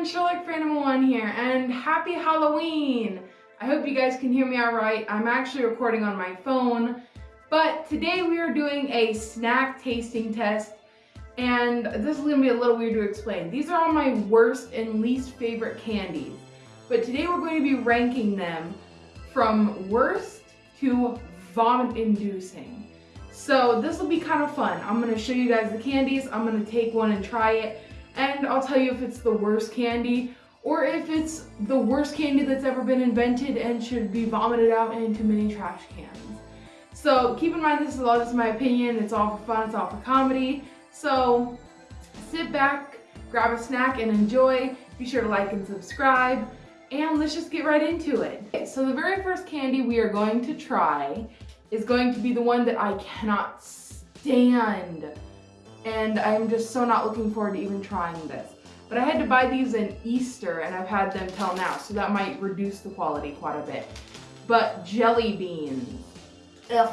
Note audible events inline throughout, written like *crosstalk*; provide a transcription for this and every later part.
everyone, Sherlock Phantom 1 here, and happy Halloween! I hope you guys can hear me alright. I'm actually recording on my phone, but today we are doing a snack tasting test, and this is going to be a little weird to explain. These are all my worst and least favorite candies, but today we're going to be ranking them from worst to vomit-inducing. So this will be kind of fun. I'm going to show you guys the candies, I'm going to take one and try it, and I'll tell you if it's the worst candy or if it's the worst candy that's ever been invented and should be vomited out into mini trash cans. So keep in mind this is all just my opinion, it's all for fun, it's all for comedy. So sit back, grab a snack and enjoy. Be sure to like and subscribe and let's just get right into it. Okay, so the very first candy we are going to try is going to be the one that I cannot stand and I'm just so not looking forward to even trying this. But I had to buy these in Easter and I've had them till now, so that might reduce the quality quite a bit. But jelly beans. Ugh.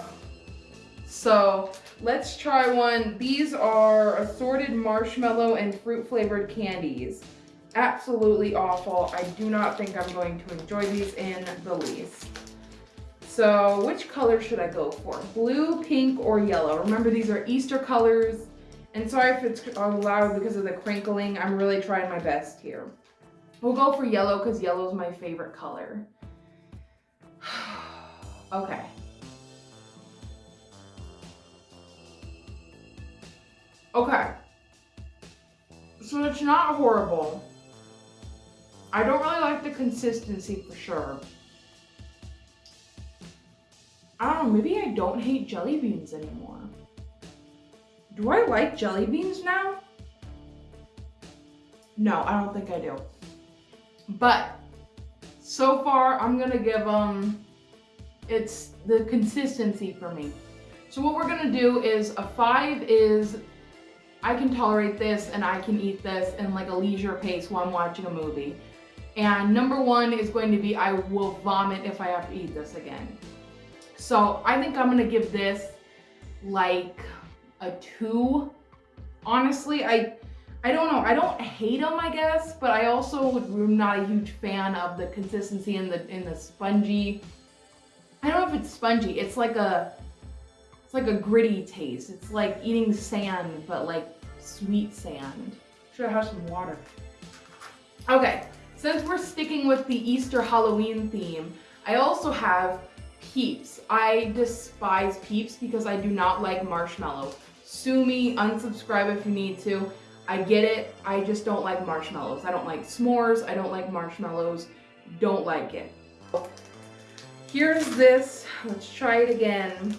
So let's try one. These are assorted marshmallow and fruit flavored candies. Absolutely awful. I do not think I'm going to enjoy these in the least. So which color should I go for? Blue, pink, or yellow? Remember these are Easter colors. And sorry if it's loud because of the crinkling. I'm really trying my best here. We'll go for yellow because yellow is my favorite color. *sighs* okay. Okay. So it's not horrible. I don't really like the consistency for sure. I don't know, maybe I don't hate jelly beans anymore. Do I like jelly beans now? No, I don't think I do. But so far, I'm gonna give them, it's the consistency for me. So what we're gonna do is a five is I can tolerate this and I can eat this in like a leisure pace while I'm watching a movie. And number one is going to be I will vomit if I have to eat this again. So I think I'm gonna give this like a two. Honestly, I I don't know. I don't hate them, I guess, but I also am not a huge fan of the consistency in the in the spongy. I don't know if it's spongy. It's like a it's like a gritty taste. It's like eating sand, but like sweet sand. Should I have some water? Okay, since we're sticking with the Easter Halloween theme, I also have Peeps. I despise Peeps because I do not like marshmallow. Sue me, unsubscribe if you need to. I get it, I just don't like marshmallows. I don't like s'mores, I don't like marshmallows, don't like it. Here's this, let's try it again.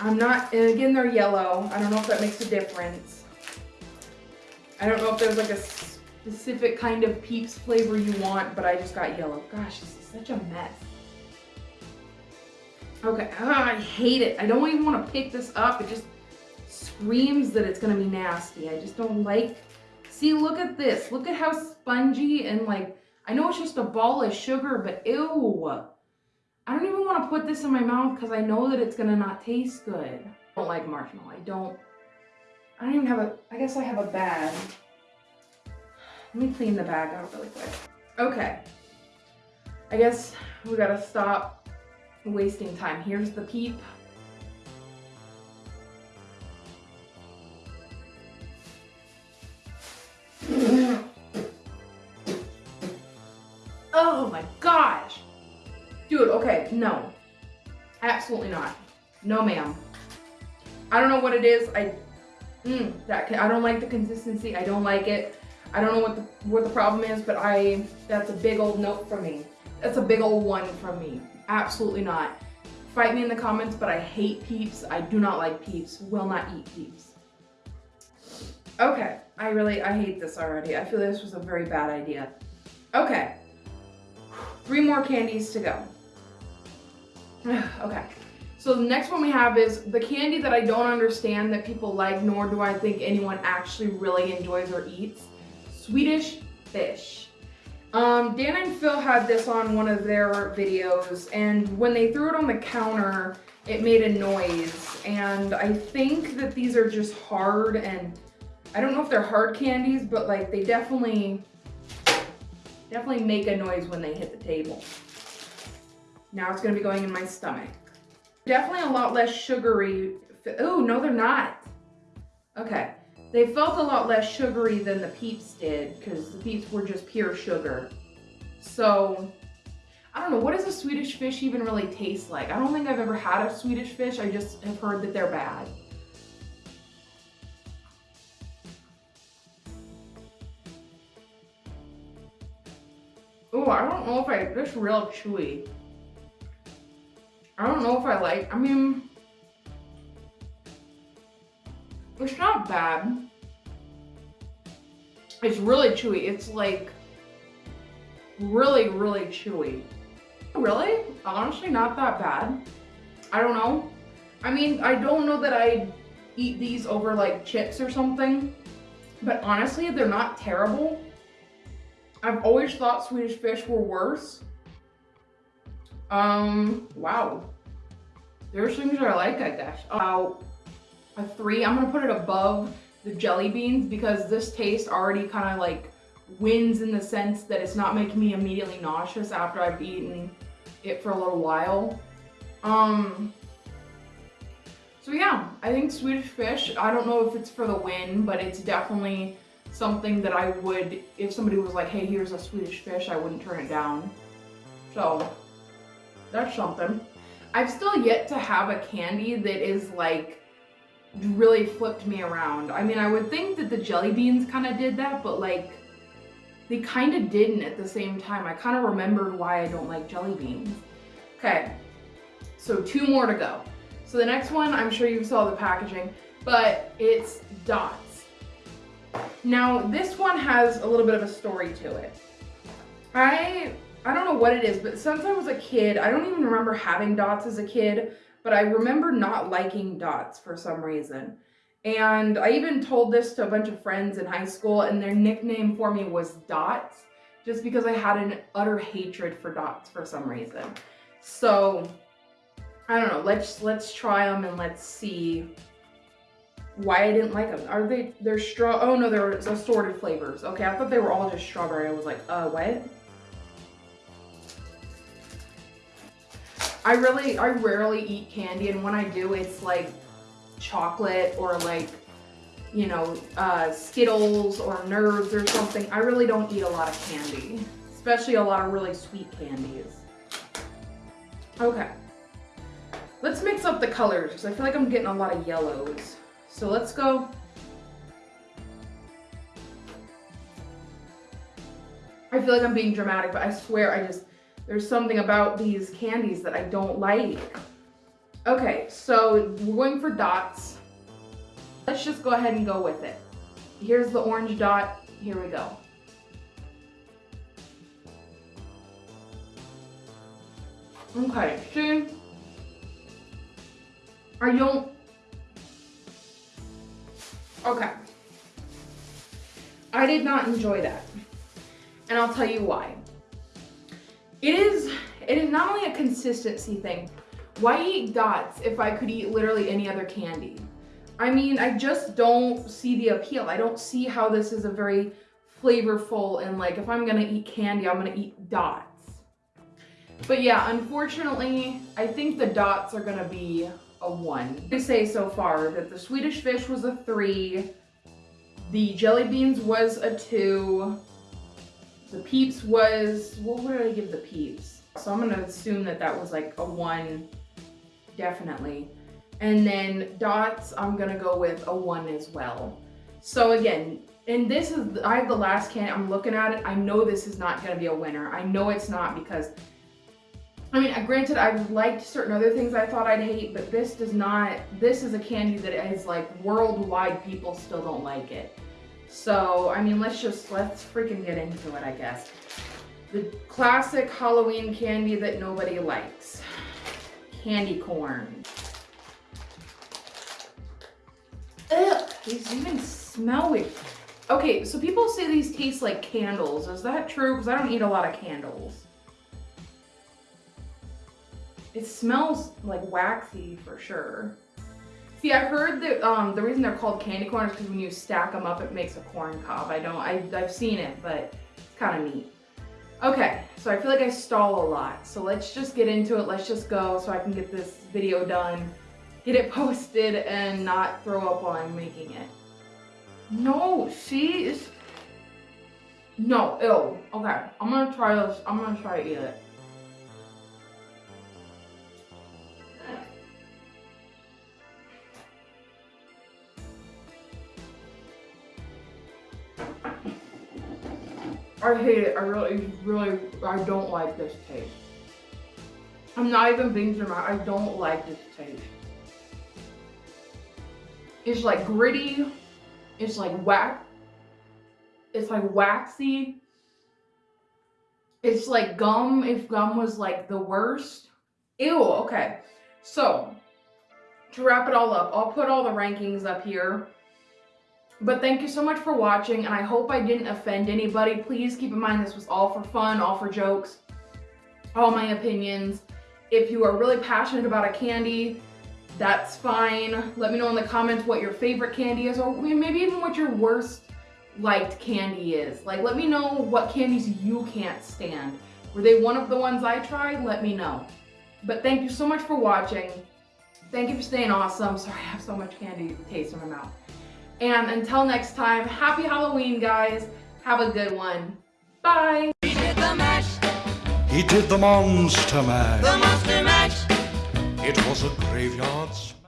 I'm not, and again they're yellow. I don't know if that makes a difference. I don't know if there's like a specific kind of Peeps flavor you want, but I just got yellow. Gosh, this is such a mess. Okay, oh, I hate it. I don't even want to pick this up. It just screams that it's gonna be nasty. I just don't like, see, look at this. Look at how spongy and like, I know it's just a ball of sugar, but ew. I don't even want to put this in my mouth because I know that it's gonna not taste good. I don't like marshmallow. I don't, I don't even have a, I guess I have a bag. Let me clean the bag out really quick. Okay. I guess we gotta stop wasting time. Here's the peep. Oh my gosh. Dude, okay, no. Absolutely not. No, ma'am. I don't know what it is. I, mm, that I don't like the consistency. I don't like it. I don't know what the what the problem is, but I that's a big old note from me. That's a big old one from me. Absolutely not. Fight me in the comments, but I hate peeps. I do not like peeps. Will not eat peeps. Okay, I really, I hate this already. I feel this was a very bad idea. Okay, three more candies to go. *sighs* okay, so the next one we have is the candy that I don't understand that people like, nor do I think anyone actually really enjoys or eats. Swedish fish. Um, Dan and Phil had this on one of their videos, and when they threw it on the counter, it made a noise. And I think that these are just hard and I don't know if they're hard candies, but like they definitely, definitely make a noise when they hit the table. Now it's gonna be going in my stomach. Definitely a lot less sugary. Oh, no, they're not. Okay. They felt a lot less sugary than the Peeps did because the Peeps were just pure sugar. So, I don't know, what does a Swedish fish even really taste like? I don't think I've ever had a Swedish fish. I just have heard that they're bad. Oh, I don't know if I, this real chewy. I don't know if I like, I mean, not bad. It's really chewy. It's like really, really chewy. Really? Honestly, not that bad. I don't know. I mean, I don't know that I'd eat these over like chips or something, but honestly, they're not terrible. I've always thought Swedish fish were worse. Um, wow. There's things that I like, I guess. About a three, I'm gonna put it above the jelly beans because this taste already kind of like wins in the sense that it's not making me immediately nauseous after I've eaten it for a little while. Um, so yeah, I think Swedish fish, I don't know if it's for the win, but it's definitely something that I would, if somebody was like, hey, here's a Swedish fish, I wouldn't turn it down. So, that's something. I've still yet to have a candy that is like, really flipped me around. I mean, I would think that the jelly beans kind of did that, but like, they kind of didn't at the same time. I kind of remembered why I don't like jelly beans. Okay, so two more to go. So the next one, I'm sure you saw the packaging, but it's Dots. Now, this one has a little bit of a story to it. I I don't know what it is, but since I was a kid, I don't even remember having dots as a kid, but I remember not liking dots for some reason. And I even told this to a bunch of friends in high school, and their nickname for me was Dots, just because I had an utter hatred for dots for some reason. So, I don't know, let's let's try them and let's see why I didn't like them. Are they, they're straw, oh no, they're assorted flavors. Okay, I thought they were all just strawberry. I was like, uh, what? I really, I rarely eat candy, and when I do, it's like chocolate or like, you know, uh, Skittles or Nerds or something. I really don't eat a lot of candy, especially a lot of really sweet candies. Okay. Let's mix up the colors because I feel like I'm getting a lot of yellows. So let's go. I feel like I'm being dramatic, but I swear I just, there's something about these candies that I don't like. Okay, so we're going for dots. Let's just go ahead and go with it. Here's the orange dot. Here we go. Okay, see? I don't Okay. I did not enjoy that. And I'll tell you why. It is, it is not only a consistency thing. Why eat dots if I could eat literally any other candy? I mean, I just don't see the appeal. I don't see how this is a very flavorful and like, if I'm gonna eat candy, I'm gonna eat dots. But yeah, unfortunately, I think the dots are gonna be a one. They say so far that the Swedish fish was a three, the jelly beans was a two, the peeps was, what would I give the peeps? So I'm gonna assume that that was like a one, definitely. And then dots, I'm gonna go with a one as well. So again, and this is, I have the last can, I'm looking at it, I know this is not gonna be a winner. I know it's not because I mean, granted, I've liked certain other things I thought I'd hate, but this does not, this is a candy that is like worldwide people still don't like it. So, I mean, let's just, let's freaking get into it, I guess. The classic Halloween candy that nobody likes. Candy corn. Ugh, these even smell weird. Okay, so people say these taste like candles. Is that true? Because I don't eat a lot of candles. It smells like waxy for sure. See, I heard that um, the reason they're called candy corn is because when you stack them up, it makes a corn cob. I don't, I, I've seen it, but it's kind of neat. Okay, so I feel like I stall a lot. So let's just get into it. Let's just go so I can get this video done, get it *laughs* posted, and not throw up while I'm making it. No, see? It's... No, ew. Okay, I'm gonna try this. I'm gonna try to eat it. I hate it. I really, really, I don't like this taste. I'm not even being dramatic. I don't like this taste. It's like gritty. It's like wax. It's like waxy. It's like gum if gum was like the worst. Ew, okay. So, to wrap it all up, I'll put all the rankings up here. But thank you so much for watching, and I hope I didn't offend anybody. Please keep in mind this was all for fun, all for jokes, all my opinions. If you are really passionate about a candy, that's fine. Let me know in the comments what your favorite candy is, or maybe even what your worst liked candy is. Like, let me know what candies you can't stand. Were they one of the ones I tried? Let me know. But thank you so much for watching. Thank you for staying awesome. Sorry, I have so much candy taste in my mouth. And until next time, happy Halloween, guys. Have a good one. Bye. He did the mash, He did the monster mash. the monster mash. It was a graveyard smash.